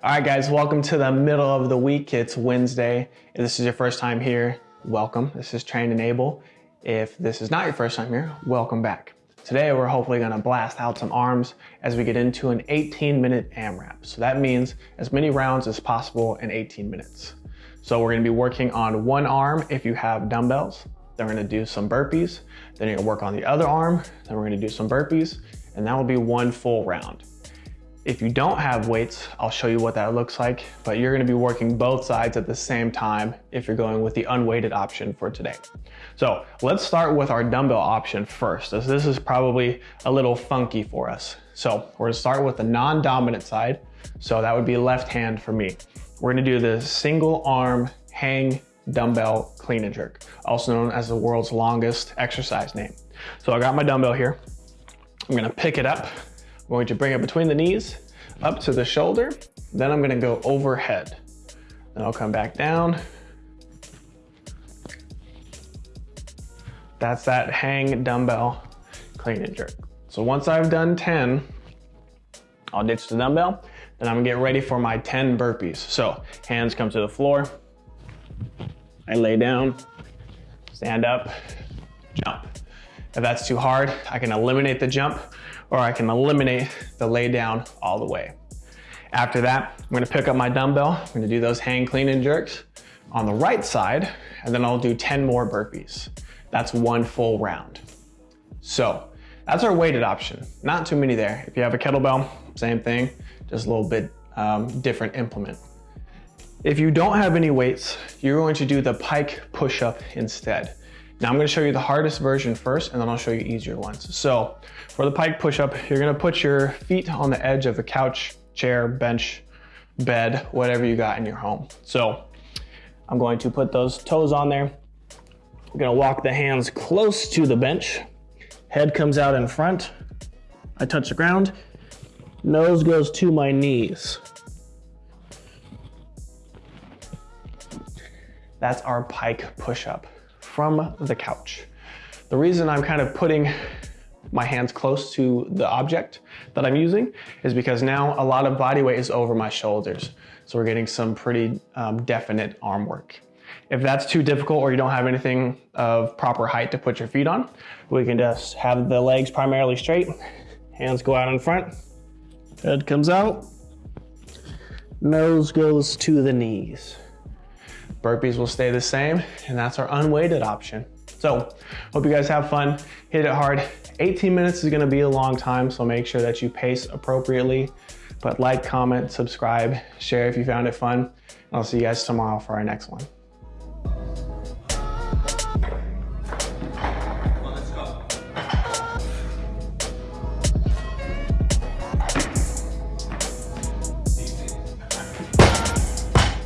All right, guys, welcome to the middle of the week. It's Wednesday. If this is your first time here, welcome. This is Train Enable. If this is not your first time here, welcome back. Today, we're hopefully gonna blast out some arms as we get into an 18 minute AMRAP. So that means as many rounds as possible in 18 minutes. So we're gonna be working on one arm if you have dumbbells. Then we're gonna do some burpees. Then you're gonna work on the other arm. Then we're gonna do some burpees. And that will be one full round. If you don't have weights, I'll show you what that looks like, but you're gonna be working both sides at the same time if you're going with the unweighted option for today. So let's start with our dumbbell option first, as this is probably a little funky for us. So we're gonna start with the non-dominant side. So that would be left hand for me. We're gonna do the single arm hang dumbbell clean and jerk, also known as the world's longest exercise name. So I got my dumbbell here. I'm gonna pick it up I'm going to bring it between the knees, up to the shoulder. Then I'm gonna go overhead. Then I'll come back down. That's that hang dumbbell clean and jerk. So once I've done 10, I'll ditch the dumbbell. Then I'm gonna get ready for my 10 burpees. So hands come to the floor. I lay down, stand up, jump. If that's too hard, I can eliminate the jump or I can eliminate the lay down all the way. After that, I'm gonna pick up my dumbbell. I'm gonna do those hang clean and jerks on the right side, and then I'll do 10 more burpees. That's one full round. So that's our weighted option. Not too many there. If you have a kettlebell, same thing, just a little bit um, different implement. If you don't have any weights, you're going to do the pike push-up instead. Now I'm gonna show you the hardest version first and then I'll show you easier ones. So for the pike push-up, you're gonna put your feet on the edge of a couch, chair, bench, bed, whatever you got in your home. So I'm going to put those toes on there. I'm gonna walk the hands close to the bench. Head comes out in front. I touch the ground. Nose goes to my knees. That's our pike push-up from the couch. The reason I'm kind of putting my hands close to the object that I'm using is because now a lot of body weight is over my shoulders. So we're getting some pretty um, definite arm work. If that's too difficult or you don't have anything of proper height to put your feet on, we can just have the legs primarily straight, hands go out in front, head comes out, nose goes to the knees. Burpees will stay the same, and that's our unweighted option. So hope you guys have fun, hit it hard. 18 minutes is gonna be a long time, so make sure that you pace appropriately. But like, comment, subscribe, share if you found it fun. I'll see you guys tomorrow for our next one.